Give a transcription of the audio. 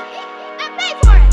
I paid for it.